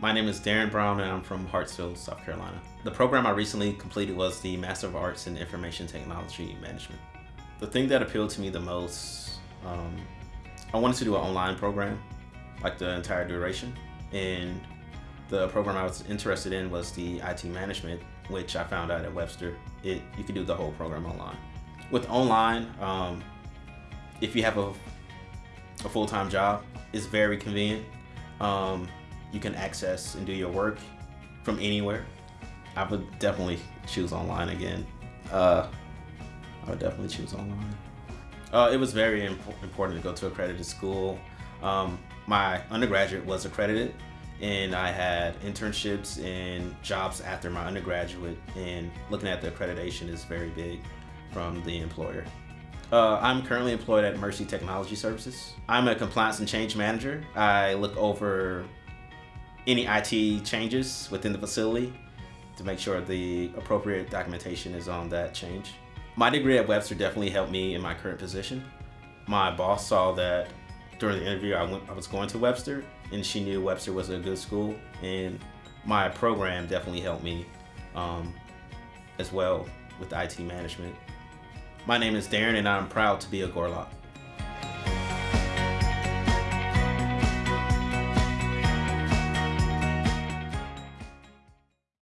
My name is Darren Brown and I'm from Hartsville, South Carolina. The program I recently completed was the Master of Arts in Information Technology Management. The thing that appealed to me the most, um, I wanted to do an online program, like the entire duration. And the program I was interested in was the IT management, which I found out at Webster. It, you could do the whole program online. With online, um, if you have a, a full-time job, it's very convenient. Um, you can access and do your work from anywhere. I would definitely choose online again. Uh, I would definitely choose online. Uh, it was very imp important to go to accredited school. Um, my undergraduate was accredited and I had internships and jobs after my undergraduate and looking at the accreditation is very big from the employer. Uh, I'm currently employed at Mercy Technology Services. I'm a compliance and change manager. I look over any IT changes within the facility to make sure the appropriate documentation is on that change. My degree at Webster definitely helped me in my current position. My boss saw that during the interview I, went, I was going to Webster and she knew Webster was a good school and my program definitely helped me um, as well with IT management. My name is Darren and I'm proud to be a Gorlok.